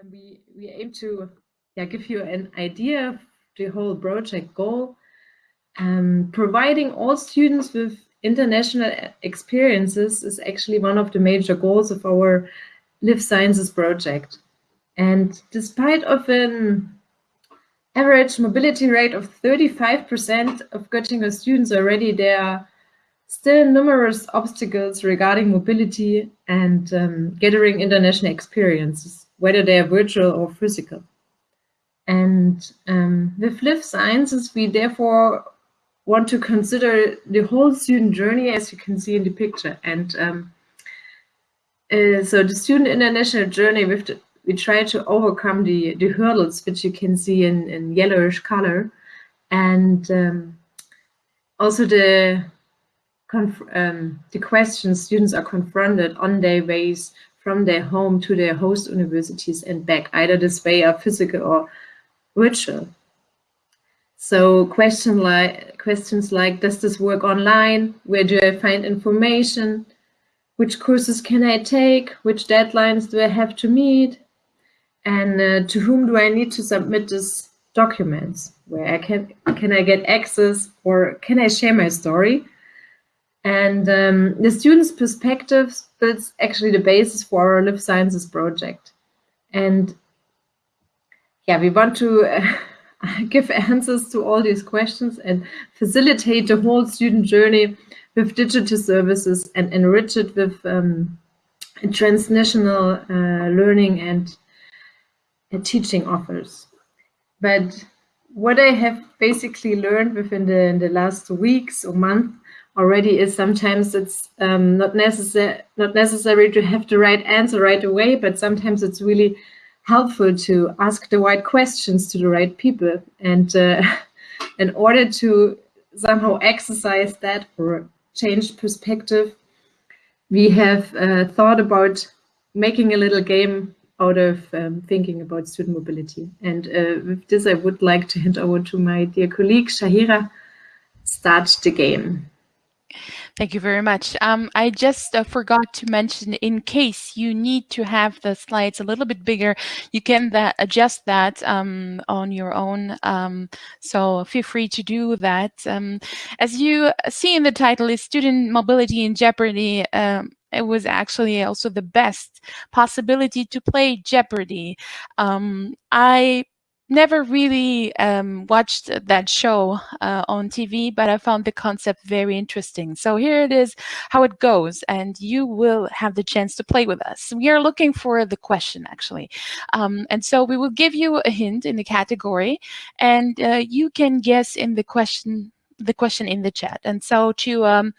um, we, we aim to yeah, give you an idea of the whole project goal, um, providing all students with international experiences is actually one of the major goals of our Live Sciences project. And despite of an average mobility rate of 35% of Göttingen students already, there are still numerous obstacles regarding mobility and um, gathering international experiences, whether they are virtual or physical. And um, with Live Sciences, we therefore want to consider the whole student journey, as you can see in the picture. And um, uh, so the student international journey, the, we try to overcome the, the hurdles, which you can see in, in yellowish color. And um, also the, um, the questions students are confronted on their ways from their home to their host universities and back, either this way or physical or virtual. So question like, questions like, does this work online? Where do I find information? Which courses can I take? Which deadlines do I have to meet? And uh, to whom do I need to submit these documents? Where I can, can I get access or can I share my story? And um, the student's perspective builds actually the basis for our Live Sciences project. And yeah, we want to uh, give answers to all these questions and facilitate the whole student journey with digital services and enrich it with um, transnational uh, learning and uh, teaching offers. But what I have basically learned within the, the last weeks or month already is sometimes it's um, not necessary not necessary to have the right answer right away, but sometimes it's really helpful to ask the right questions to the right people. And uh, in order to somehow exercise that or change perspective, we have uh, thought about making a little game out of um, thinking about student mobility. And uh, with this, I would like to hand over to my dear colleague, Shahira, start the game. Thank you very much. Um, I just uh, forgot to mention, in case you need to have the slides a little bit bigger, you can that, adjust that um, on your own. Um, so feel free to do that. Um, as you see in the title, is Student Mobility in Jeopardy. Um, it was actually also the best possibility to play Jeopardy. Um, I never really um, watched that show uh, on TV, but I found the concept very interesting. So here it is, how it goes, and you will have the chance to play with us. We are looking for the question, actually. Um, and so we will give you a hint in the category, and uh, you can guess in the question the question in the chat. And so to um,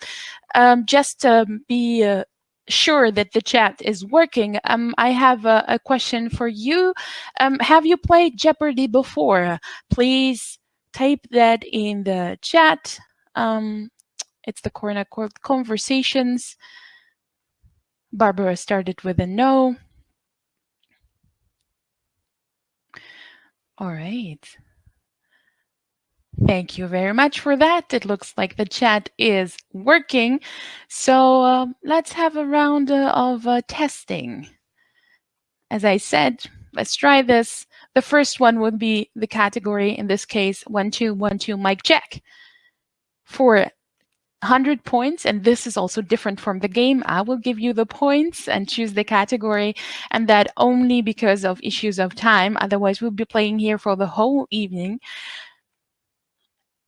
um, just um, be uh, sure that the chat is working, um, I have a, a, question for you. Um, have you played Jeopardy before? Please type that in the chat. Um, it's the Corner Conversations. Barbara started with a no. All right. Thank you very much for that. It looks like the chat is working. So uh, let's have a round uh, of uh, testing. As I said, let's try this. The first one would be the category, in this case, one, two, one, two, mic check. For 100 points, and this is also different from the game, I will give you the points and choose the category, and that only because of issues of time. Otherwise, we'll be playing here for the whole evening.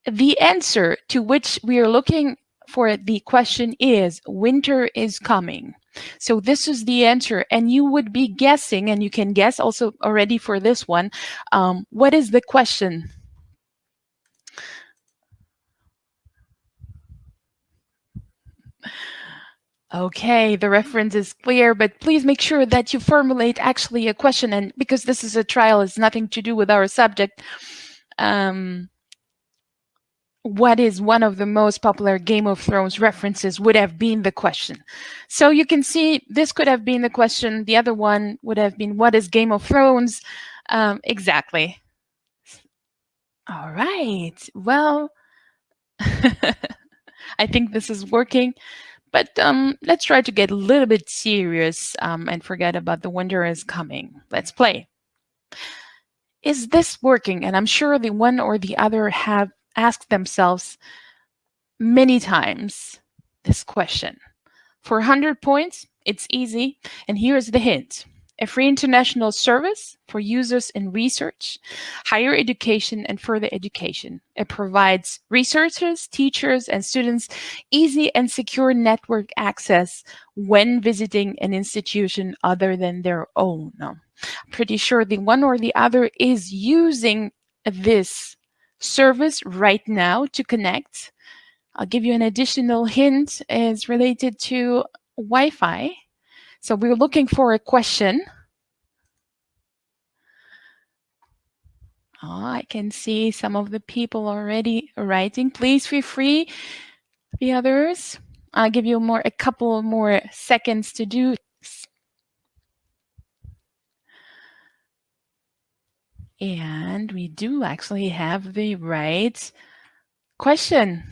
The answer to which we are looking for the question is winter is coming. So this is the answer and you would be guessing and you can guess also already for this one. Um, what is the question? Okay, the reference is clear, but please make sure that you formulate actually a question and because this is a trial, it's nothing to do with our subject. Um, what is one of the most popular Game of Thrones references would have been the question. So you can see this could have been the question. The other one would have been, what is Game of Thrones? Um, exactly. All right. Well, I think this is working. But um, let's try to get a little bit serious um, and forget about the winter is coming. Let's play. Is this working? And I'm sure the one or the other have asked themselves many times this question. For 100 points, it's easy. And here's the hint a free international service for users in research, higher education, and further education. It provides researchers, teachers, and students easy and secure network access when visiting an institution other than their own. I'm pretty sure the one or the other is using this service right now to connect. I'll give you an additional hint is related to Wi-Fi. So we're looking for a question. Oh, I can see some of the people already writing. Please feel free, the others. I'll give you more a couple more seconds to do this. And we do actually have the right question.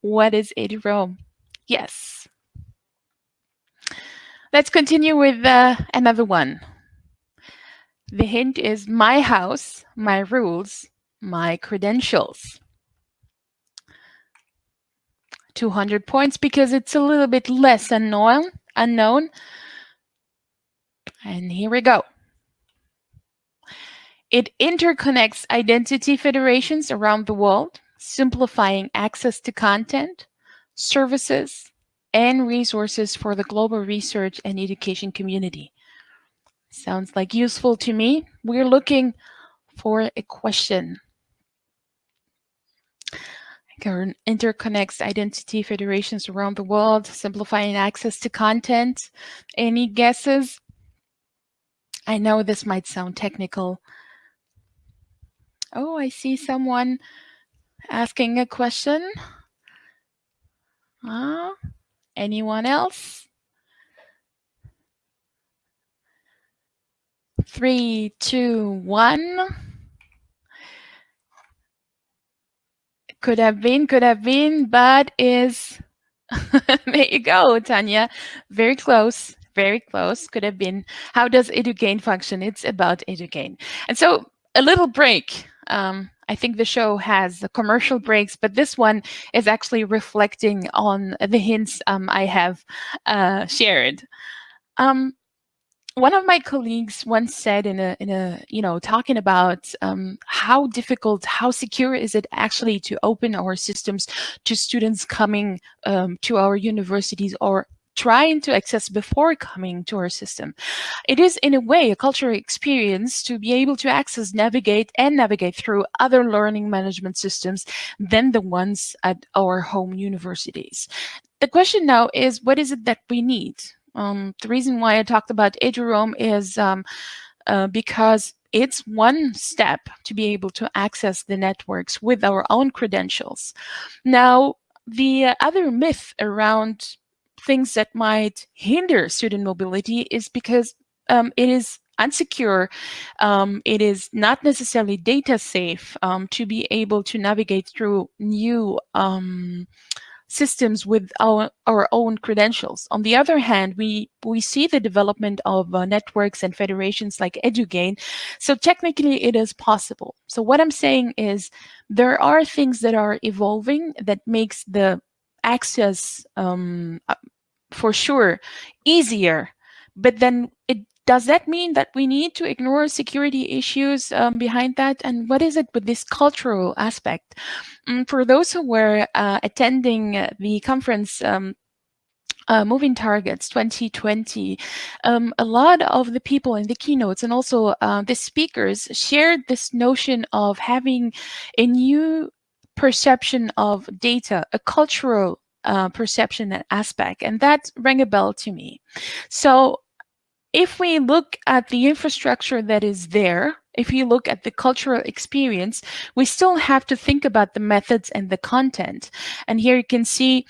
what is eduroam? Yes. Let's continue with uh, another one. The hint is my house, my rules, my credentials. 200 points because it's a little bit less unknown. unknown. And here we go. It interconnects identity federations around the world, simplifying access to content, services, and resources for the global research and education community. Sounds like useful to me. We're looking for a question. Interconnects identity federations around the world, simplifying access to content. Any guesses? I know this might sound technical. Oh, I see someone asking a question. Uh, Anyone else? Three, two, one. Could have been, could have been, but is, there you go, Tanya. Very close, very close, could have been. How does eduGAIN function? It's about eduGAIN. And so a little break. Um, I think the show has the commercial breaks, but this one is actually reflecting on the hints um, I have uh, shared. Um, one of my colleagues once said in a, in a you know, talking about um, how difficult, how secure is it actually to open our systems to students coming um, to our universities or trying to access before coming to our system. It is in a way a cultural experience to be able to access, navigate and navigate through other learning management systems than the ones at our home universities. The question now is, what is it that we need? Um, the reason why I talked about eduroam is um, uh, because it's one step to be able to access the networks with our own credentials. Now, the other myth around things that might hinder student mobility is because um, it is unsecure. Um, it is not necessarily data safe um, to be able to navigate through new um, systems with our, our own credentials. On the other hand, we, we see the development of uh, networks and federations like eduGAIN. So technically it is possible. So what I'm saying is there are things that are evolving that makes the access um, for sure easier. But then it does that mean that we need to ignore security issues um, behind that? And what is it with this cultural aspect? Um, for those who were uh, attending the conference um, uh, Moving Targets 2020, um, a lot of the people in the keynotes and also uh, the speakers shared this notion of having a new perception of data, a cultural uh, perception and aspect. And that rang a bell to me. So if we look at the infrastructure that is there, if you look at the cultural experience, we still have to think about the methods and the content. And here you can see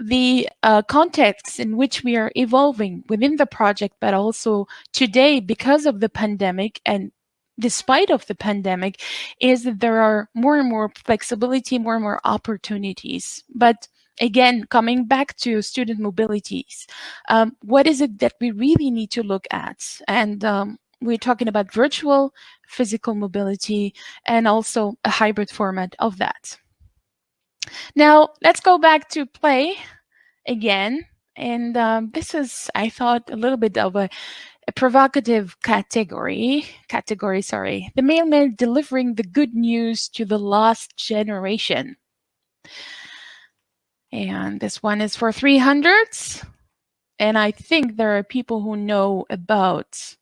the uh, context in which we are evolving within the project, but also today because of the pandemic and despite of the pandemic is that there are more and more flexibility, more and more opportunities. But again, coming back to student mobilities, um, what is it that we really need to look at? And um, we're talking about virtual, physical mobility, and also a hybrid format of that. Now, let's go back to play again. And um, this is, I thought, a little bit of a, a provocative category. Category, sorry. The mailman delivering the good news to the lost generation. And this one is for 300s. And I think there are people who know about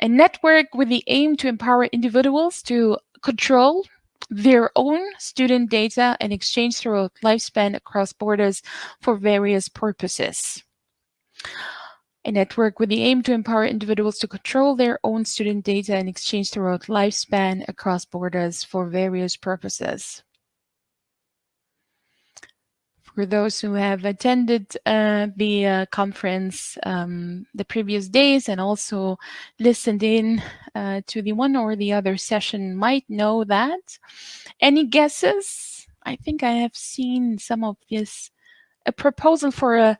a network with the aim to empower individuals to control their own student data and exchange throughout lifespan across borders for various purposes. A network with the aim to empower individuals to control their own student data and exchange throughout lifespan across borders for various purposes for those who have attended uh, the uh, conference um, the previous days and also listened in uh, to the one or the other session might know that. Any guesses? I think I have seen some of this. A proposal for a,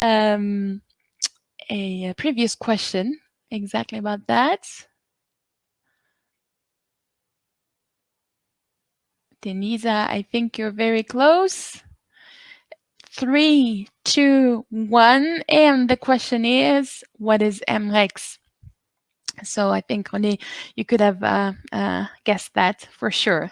um, a, previous question exactly about that. Denisa, I think you're very close three, two, one. And the question is, what is EMREX? So I think only you could have uh, uh, guessed that for sure.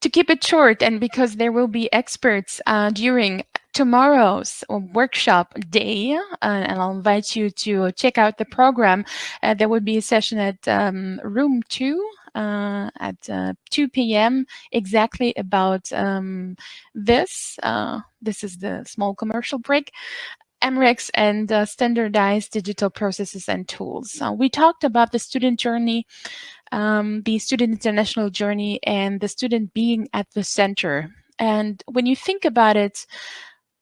To keep it short, and because there will be experts uh, during tomorrow's workshop day, uh, and I'll invite you to check out the program. Uh, there will be a session at um, room two uh, at uh, 2 p.m. exactly about um, this. Uh, this is the small commercial break. EMREX and uh, standardized digital processes and tools. We talked about the student journey, um, the student international journey, and the student being at the center. And when you think about it,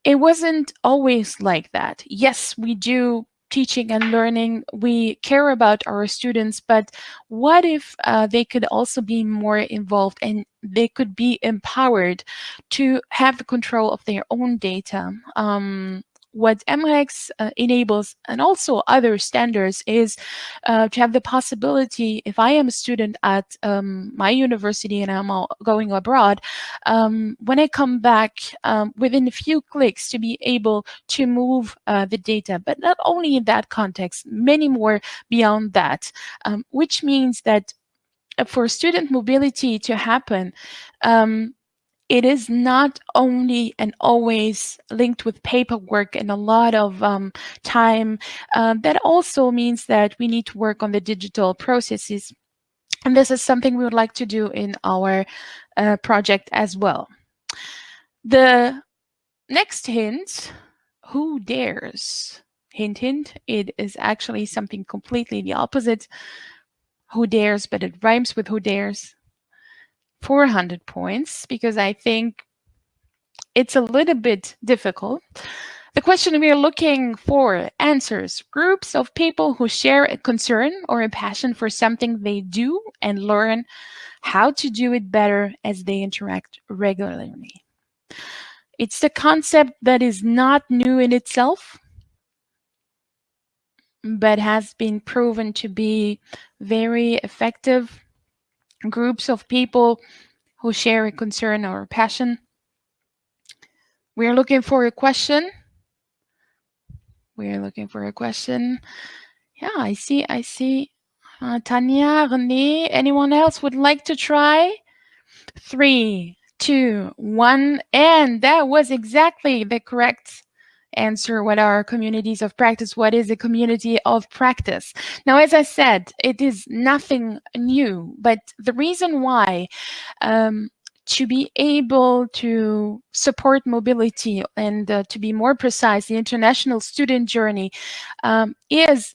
it wasn't always like that. Yes, we do teaching and learning, we care about our students, but what if uh, they could also be more involved and they could be empowered to have the control of their own data? Um, what EMREX uh, enables and also other standards is uh, to have the possibility, if I am a student at um, my university and I'm going abroad, um, when I come back um, within a few clicks to be able to move uh, the data, but not only in that context, many more beyond that, um, which means that uh, for student mobility to happen, um, it is not only and always linked with paperwork and a lot of um, time. Um, that also means that we need to work on the digital processes. And this is something we would like to do in our uh, project as well. The next hint, who dares? Hint, hint, it is actually something completely the opposite. Who dares, but it rhymes with who dares. 400 points because I think it's a little bit difficult. The question we are looking for answers groups of people who share a concern or a passion for something they do and learn how to do it better as they interact regularly. It's the concept that is not new in itself, but has been proven to be very effective groups of people who share a concern or a passion. We're looking for a question. We're looking for a question. Yeah, I see, I see. Uh, Tanya, Renee, anyone else would like to try? Three, two, one, and that was exactly the correct answer what are communities of practice what is a community of practice. Now as i said it is nothing new but the reason why um, to be able to support mobility and uh, to be more precise the international student journey um, is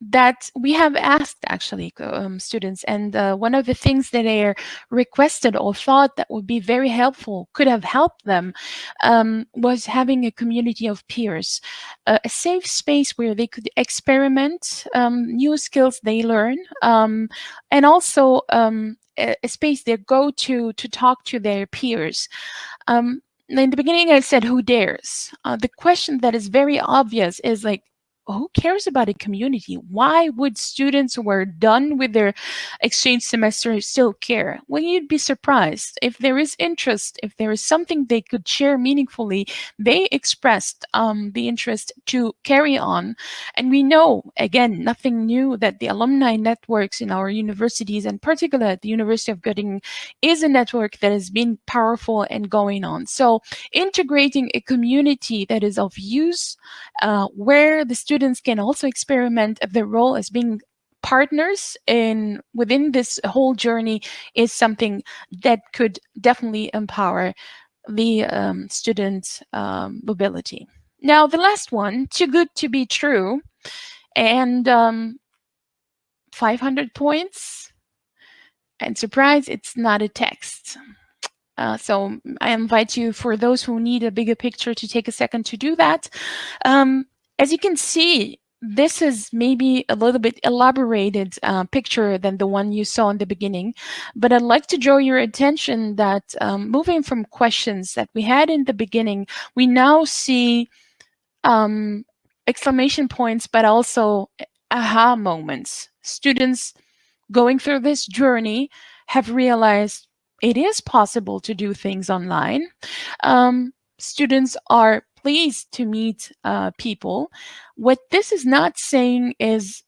that we have asked actually um, students and uh, one of the things that they requested or thought that would be very helpful could have helped them um, was having a community of peers uh, a safe space where they could experiment um, new skills they learn um, and also um, a, a, space they go to to talk to their peers. Um, in the beginning I said who dares? Uh, the question that is very obvious is like who cares about a community? Why would students who are done with their exchange semester still care? Well, you'd be surprised. If there is interest, if there is something they could share meaningfully, they expressed um, the interest to carry on. And we know, again, nothing new, that the alumni networks in our universities, and particularly at the University of Göttingen, is a network that has been powerful and going on. So integrating a community that is of use, uh, where the students students can also experiment their role as being partners in within this whole journey is something that could definitely empower the um, student um, mobility. Now, the last one, too good to be true, and um, 500 points. And surprise, it's not a text. Uh, so I invite you, for those who need a bigger picture, to take a second to do that. Um, as you can see, this is maybe a little bit elaborated uh, picture than the one you saw in the beginning, but I'd like to draw your attention that um, moving from questions that we had in the beginning, we now see um, exclamation points, but also aha moments. Students going through this journey have realized it is possible to do things online. Um, students are pleased to meet uh, people. What this is not saying is,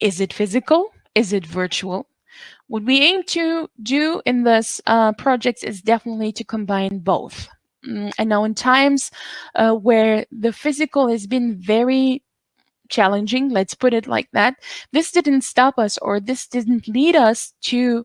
is it physical? Is it virtual? What we aim to do in this uh, project is definitely to combine both. Mm, and now in times uh, where the physical has been very challenging, let's put it like that, this didn't stop us or this didn't lead us to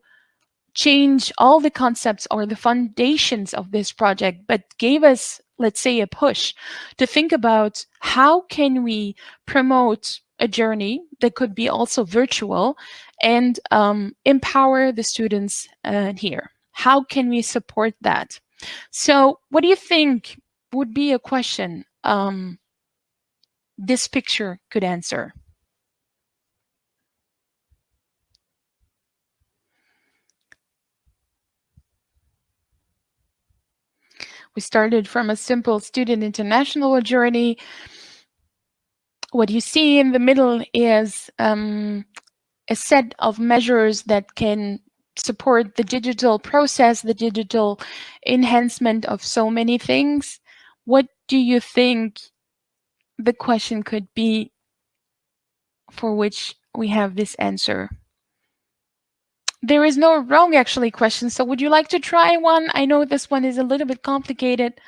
change all the concepts or the foundations of this project, but gave us let's say a push to think about how can we promote a journey that could be also virtual and um, empower the students uh, here. How can we support that? So what do you think would be a question um, this picture could answer? We started from a simple student international journey. What you see in the middle is um, a set of measures that can support the digital process, the digital enhancement of so many things. What do you think the question could be for which we have this answer? There is no wrong actually question. So would you like to try one? I know this one is a little bit complicated.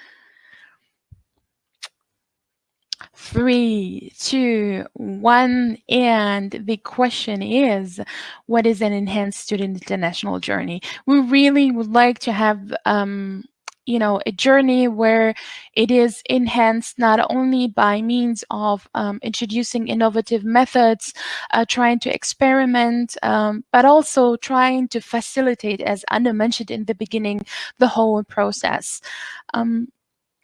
Three, two, one, and the question is, what is an enhanced student international journey? We really would like to have um, you know, a journey where it is enhanced not only by means of um, introducing innovative methods, uh, trying to experiment, um, but also trying to facilitate, as Anna mentioned in the beginning, the whole process. Um,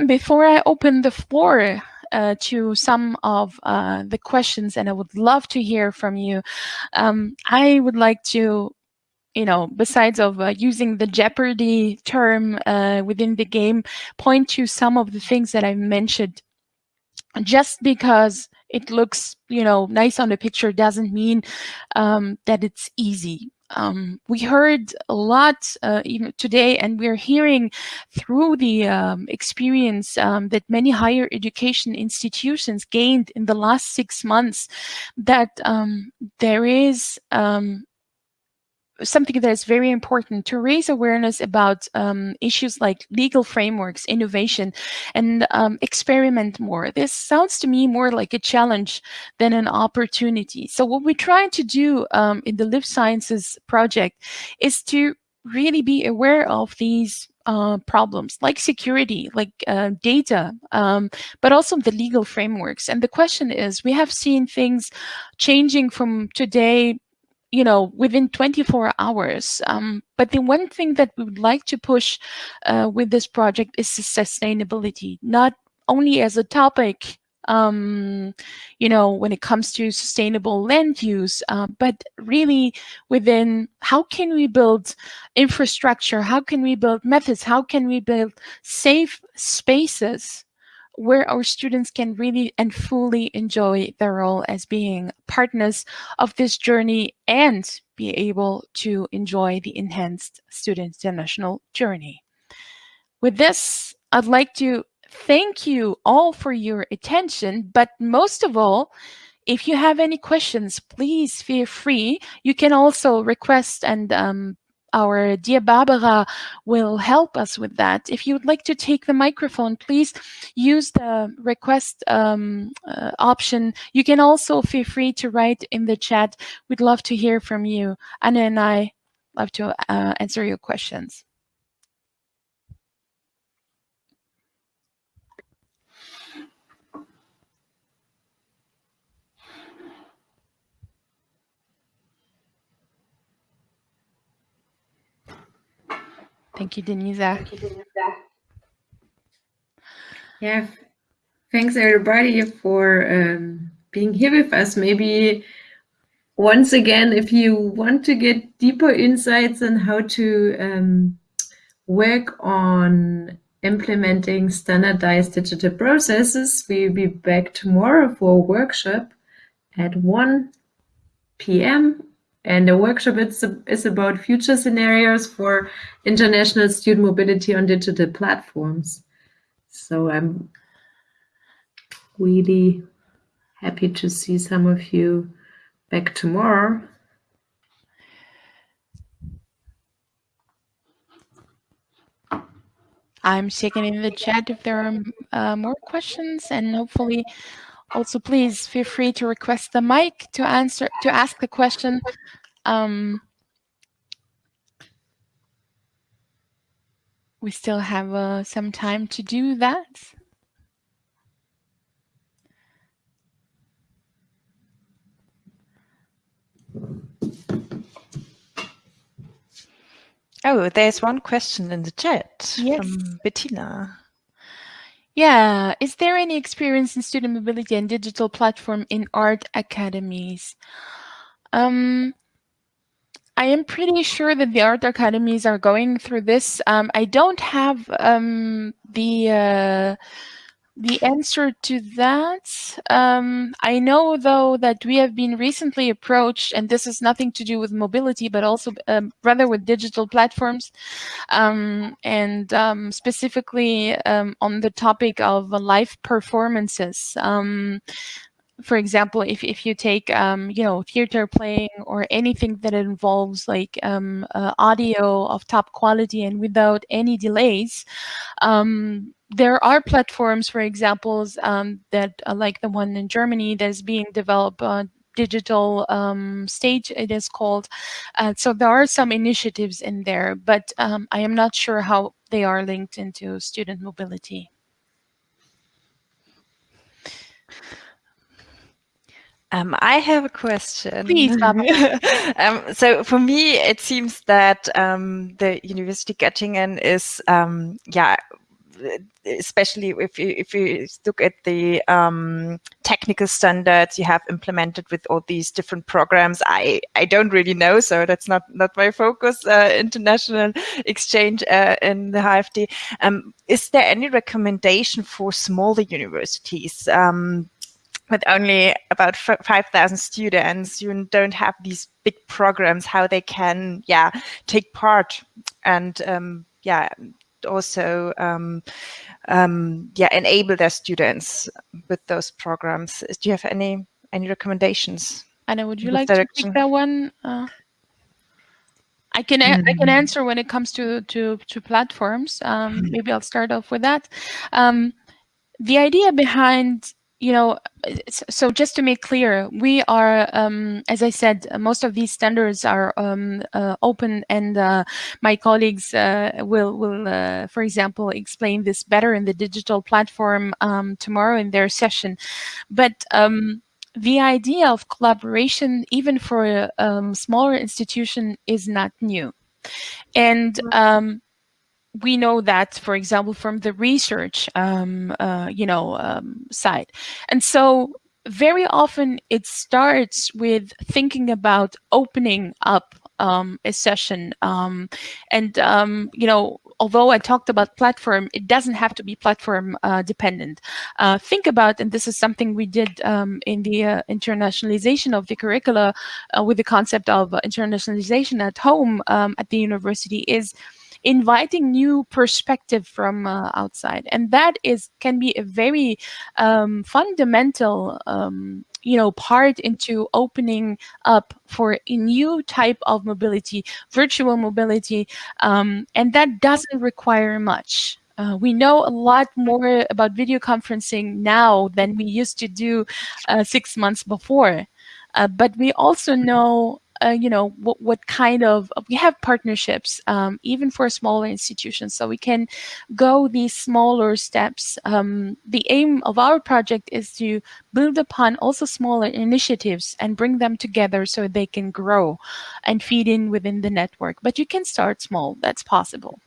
before I open the floor uh, to some of uh, the questions, and I would love to hear from you, um, I would like to you know, besides of uh, using the Jeopardy term uh, within the game, point to some of the things that I mentioned. Just because it looks, you know, nice on the picture doesn't mean um, that it's easy. Um, we heard a lot uh, even today, and we're hearing through the um, experience um, that many higher education institutions gained in the last six months that um, there is um, something that is very important to raise awareness about um, issues like legal frameworks, innovation, and um, experiment more. This sounds to me more like a challenge than an opportunity. So what we're trying to do um, in the Live Sciences project is to really be aware of these uh, problems like security, like uh, data, um, but also the legal frameworks. And the question is, we have seen things changing from today you know, within 24 hours. Um, but the one thing that we would like to push uh, with this project is sustainability, not only as a topic, um, you know, when it comes to sustainable land use, uh, but really within how can we build infrastructure? How can we build methods? How can we build safe spaces where our students can really and fully enjoy their role as being partners of this journey and be able to enjoy the enhanced student international journey. With this, I'd like to thank you all for your attention, but most of all, if you have any questions, please feel free. You can also request and um, our dear Barbara will help us with that. If you would like to take the microphone, please use the request um, uh, option. You can also feel free to write in the chat. We'd love to hear from you. Anna and I love to uh, answer your questions. Thank you, Denisa. Yeah, thanks everybody for um, being here with us. Maybe once again, if you want to get deeper insights on how to um, work on implementing standardized digital processes, we'll be back tomorrow for a workshop at 1 p.m. And the workshop is, is about future scenarios for international student mobility on digital platforms. So I'm really happy to see some of you back tomorrow. I'm checking in the chat if there are uh, more questions and hopefully also please feel free to request the mic to answer to ask the question. Um, we still have uh, some time to do that. Oh, there's one question in the chat yes. from Bettina. Yeah, is there any experience in student mobility and digital platform in art academies? Um, I am pretty sure that the art academies are going through this. Um, I don't have um, the uh, the answer to that. Um, I know, though, that we have been recently approached, and this has nothing to do with mobility, but also um, rather with digital platforms, um, and um, specifically um, on the topic of live performances um, for example, if, if you take, um, you know, theater playing or anything that involves like um, uh, audio of top quality and without any delays, um, there are platforms, for examples, um, that uh, like the one in Germany that is being developed uh, digital um, stage it is called. Uh, so there are some initiatives in there but um, I am not sure how they are linked into student mobility. Um, I have a question. Please, um, so for me, it seems that um, the University Göttingen is, um, yeah, especially if you, if you look at the um, technical standards you have implemented with all these different programs, I, I don't really know, so that's not, not my focus, uh, international exchange uh, in the HFD. Um, is there any recommendation for smaller universities? Um, with only about 5,000 students, you don't have these big programs, how they can, yeah, take part and, um, yeah, also, um, um, yeah, enable their students with those programs. Do you have any, any recommendations? Anna, would you like direction? to take that one? Uh, I can mm -hmm. I can mm-hmm. answer when it comes to to to platforms. Um, maybe I'll start off with that. Um, the idea behind you know, so just to make clear, we are, um, as I said, most of these standards are um, uh, open, and uh, my colleagues uh, will, will uh, for example, explain this better in the digital platform um, tomorrow in their session. But um, the idea of collaboration, even for a um, smaller institution, is not new. And um, we know that, for example, from the research, um, uh, you know, um, side. And so very often it starts with thinking about opening up um, a session um, and, um, you know, although I talked about platform, it doesn't have to be platform uh, dependent. Uh, think about, and this is something we did um, in the uh, internationalization of the curricula uh, with the concept of internationalization at home um, at the university is inviting new perspective from uh, outside. And that is can be a very um, fundamental um, you know, part into opening up for a new type of mobility, virtual mobility, um, and that doesn't require much. Uh, we know a lot more about video conferencing now than we used to do uh, six months before. Uh, but we also know uh, you know, what, what kind of, we have partnerships, um, even for smaller institutions, so we can go these smaller steps. Um, the aim of our project is to build upon also smaller initiatives and bring them together so they can grow and feed in within the network. But you can start small, that's possible.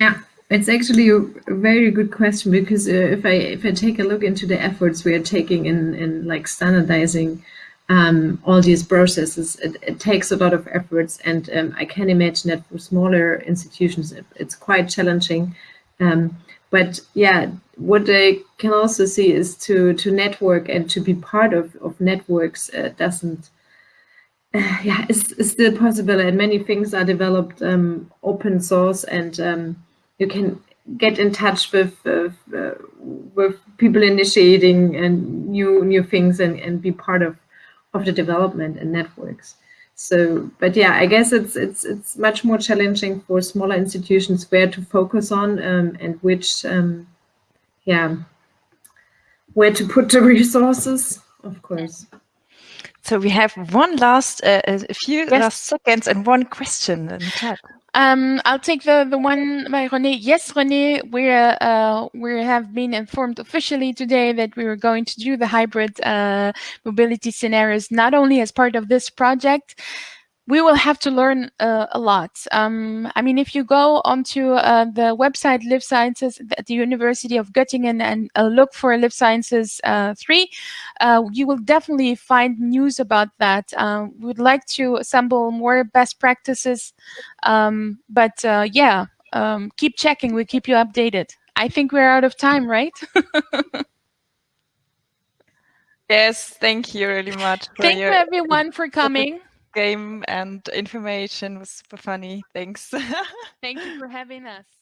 Yeah, it's actually a very good question because uh, if I if I take a look into the efforts we are taking in in like standardizing um, all these processes. It, it, takes a lot of efforts, and um, I can imagine that for smaller institutions, it, it's quite challenging. Um, but yeah, what I can also see is to to network and to be part of of networks uh, doesn't. Uh, yeah, it's, it's, still possible, and many things are developed um, open source, and um, you can get in touch with uh, with people initiating and new new things and and be part of of the development and networks. So, but yeah, I guess it's it's it's much more challenging for smaller institutions where to focus on um, and which, um, yeah, where to put the resources, of course. So we have one last, uh, a few yes. last seconds and one question in the chat. Um, I'll take the, the one by René. Yes, René, we uh, we have been informed officially today that we were going to do the hybrid uh, mobility scenarios, not only as part of this project, we will have to learn uh, a lot. Um, I mean, if you go onto uh, the website Live Sciences at the University of Göttingen and uh, look for Live Sciences uh, 3, uh, you will definitely find news about that. Uh, we would like to assemble more best practices, um, but yeah, um, keep checking. We keep you updated. I think we're out of time, right? yes, thank you really much. Thank you everyone for coming game and information was super funny. Thanks. Thank you for having us.